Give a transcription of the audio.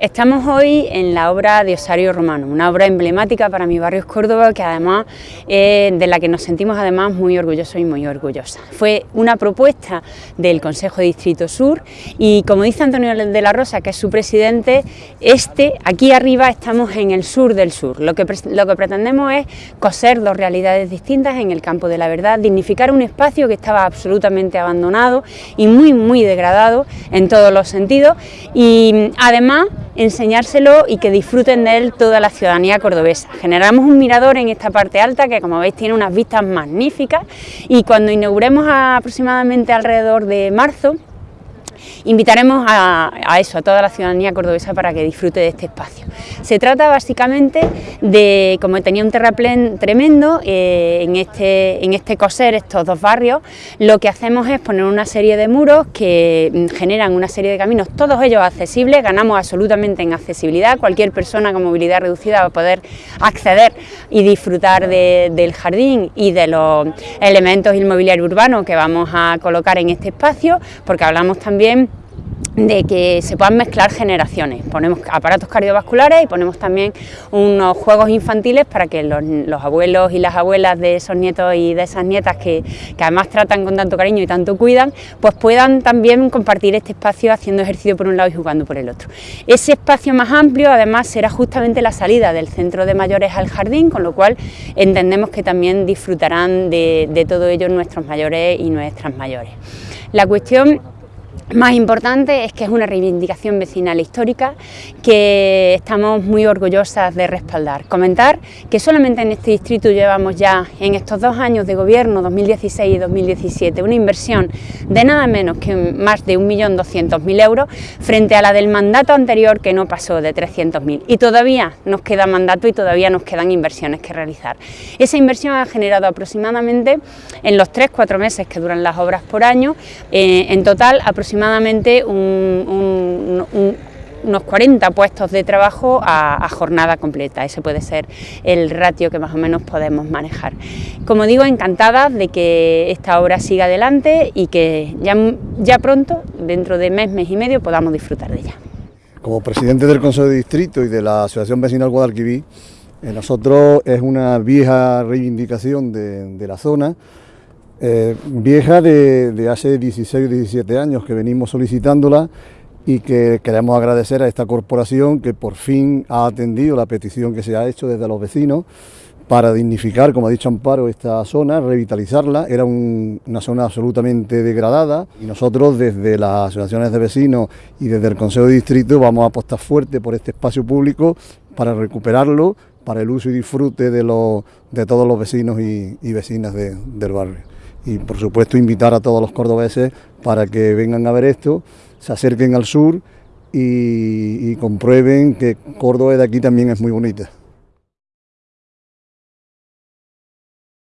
Estamos hoy en la obra de Osario Romano, una obra emblemática para mi barrio Córdoba que además eh, de la que nos sentimos además muy orgullosos y muy orgullosas. Fue una propuesta del Consejo de Distrito Sur y como dice Antonio de la Rosa, que es su presidente, este, aquí arriba estamos en el sur del sur. Lo que, lo que pretendemos es coser dos realidades distintas en el campo de la verdad, dignificar un espacio que estaba absolutamente abandonado y muy muy degradado en todos los sentidos y además enseñárselo y que disfruten de él toda la ciudadanía cordobesa. Generamos un mirador en esta parte alta que como veis tiene unas vistas magníficas y cuando inauguremos aproximadamente alrededor de marzo Invitaremos a, eso, a toda la ciudadanía cordobesa para que disfrute de este espacio. Se trata básicamente de, como tenía un terraplén tremendo eh, en, este, en este coser, estos dos barrios, lo que hacemos es poner una serie de muros que mm, generan una serie de caminos, todos ellos accesibles, ganamos absolutamente en accesibilidad, cualquier persona con movilidad reducida va a poder acceder y disfrutar del jardín y de los elementos inmobiliarios urbanos que vamos a colocar en este espacio, porque hablamos también de que se puedan mezclar generaciones. Ponemos aparatos cardiovasculares y ponemos también unos juegos infantiles para que los, abuelos y las abuelas de esos nietos y de esas nietas que, además tratan con tanto cariño y tanto cuidan, pues puedan también compartir este espacio haciendo ejercicio por un lado y jugando por el otro. Ese espacio más amplio además será justamente la salida del centro de mayores al jardín, con lo cual entendemos que también disfrutarán de, de todo ello nuestros mayores y nuestras mayores. La cuestión más importante es que es una reivindicación vecinal histórica que estamos muy orgullosas de respaldar. Comentar que solamente en este distrito llevamos ya en estos dos años de gobierno, 2016 y 2017, una inversión de nada menos que más de 1.200.000 euros frente a la del mandato anterior que no pasó de 300.000 y todavía nos queda mandato y todavía nos quedan inversiones que realizar. Esa inversión ha generado aproximadamente en los 3-4 meses que duran las obras por año, eh, en total aproximadamente aproximadamente unos 40 puestos de trabajo a, jornada completa. Ese puede ser el ratio que más o menos podemos manejar. Como digo, encantada de que esta obra siga adelante y que ya, ya pronto, dentro de mes, mes y medio, podamos disfrutar de ella. Como presidente del Consejo de Distrito y de la Asociación Vecinal Guadalquivir, eh, nosotros es una vieja reivindicación de la zona eh, vieja de, hace 16 o 17 años que venimos solicitándola y que queremos agradecer a esta corporación que por fin ha atendido la petición que se ha hecho desde los vecinos para dignificar, como ha dicho Amparo, esta zona, revitalizarla. Era una zona absolutamente degradada y nosotros desde las asociaciones de vecinos y desde el Consejo de Distrito vamos a apostar fuerte por este espacio público para recuperarlo, para el uso y disfrute de, de todos los vecinos y, vecinas del barrio y por supuesto invitar a todos los cordobeses para que vengan a ver esto, se acerquen al sur y, comprueben que Córdoba de aquí también es muy bonita.